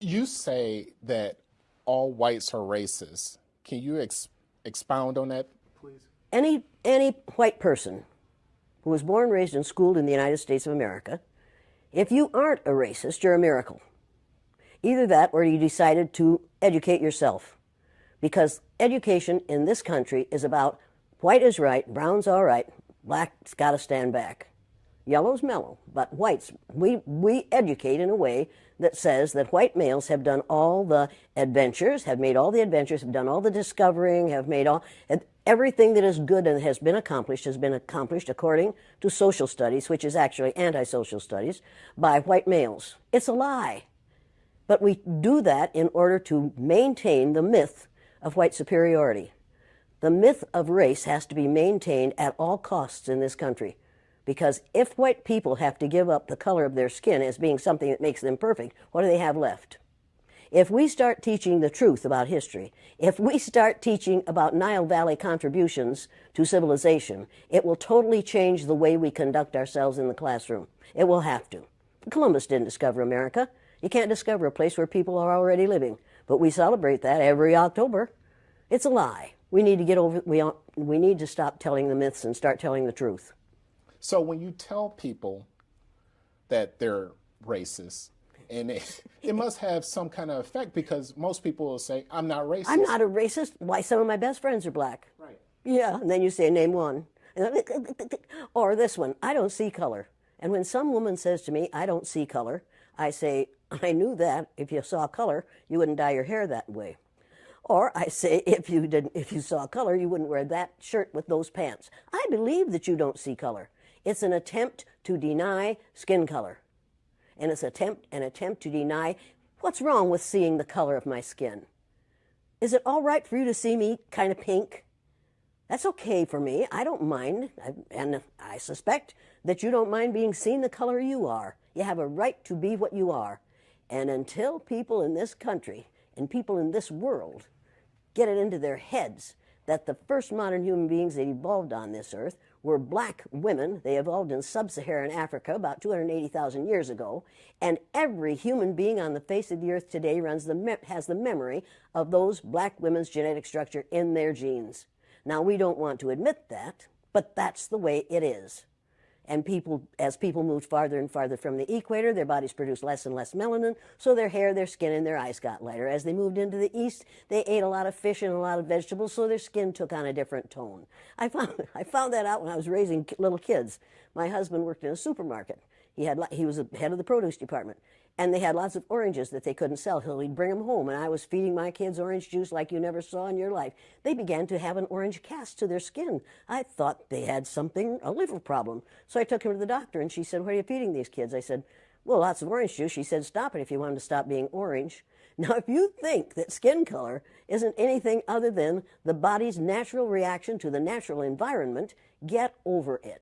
You say that all whites are racist. Can you ex- expound on that, please? Any, any white person who was born, raised, and schooled in the United States of America, if you aren't a racist, you're a miracle. Either that or you decided to educate yourself. Because education in this country is about white is right, brown's all right, black's got to stand back. Yellow's mellow, but whites, we, we educate in a way that says that white males have done all the adventures, have made all the adventures, have done all the discovering, have made all, everything that is good and has been accomplished has been accomplished according to social studies, which is actually anti-social studies, by white males. It's a lie. But we do that in order to maintain the myth of white superiority. The myth of race has to be maintained at all costs in this country. Because if white people have to give up the color of their skin as being something that makes them perfect, what do they have left? If we start teaching the truth about history, if we start teaching about Nile Valley contributions to civilization, it will totally change the way we conduct ourselves in the classroom. It will have to. Columbus didn't discover America. You can't discover a place where people are already living. But we celebrate that every October. It's a lie. We need to get over, we, we need to stop telling the myths and start telling the truth. So when you tell people that they're racist, and it, it, must have some kind of effect because most people will say, I'm not racist. I'm not a racist. Why, some of my best friends are black. Right. Yeah, and then you say, name one. Or this one, I don't see color. And when some woman says to me, I don't see color, I say, I knew that if you saw color, you wouldn't dye your hair that way. Or I say, if you didn't, if you saw color, you wouldn't wear that shirt with those pants. I believe that you don't see color. It's an attempt to deny skin color. And it's attempt, an attempt to deny what's wrong with seeing the color of my skin. Is it all right for you to see me kind of pink? That's okay for me. I don't mind. And I suspect that you don't mind being seen the color you are. You have a right to be what you are. And until people in this country and people in this world get it into their heads that the first modern human beings that evolved on this earth were black women. They evolved in sub-Saharan Africa about 280,000 years ago. And every human being on the face of the earth today runs the has the memory of those black women's genetic structure in their genes. Now, we don't want to admit that, but that's the way it is. And people, as people moved farther and farther from the equator, their bodies produced less and less melanin, so their hair, their skin, and their eyes got lighter. As they moved into the east, they ate a lot of fish and a lot of vegetables, so their skin took on a different tone. I found, I found that out when I was raising little kids. My husband worked in a supermarket. He, had, he was the head of the produce department and they had lots of oranges that they couldn't sell. So he'd bring them home, and I was feeding my kids orange juice like you never saw in your life. They began to have an orange cast to their skin. I thought they had something, a liver problem. So I took him to the doctor, and she said, what are you feeding these kids? I said, well, lots of orange juice. She said, stop it if you want them to stop being orange. Now, if you think that skin color isn't anything other than the body's natural reaction to the natural environment, get over it.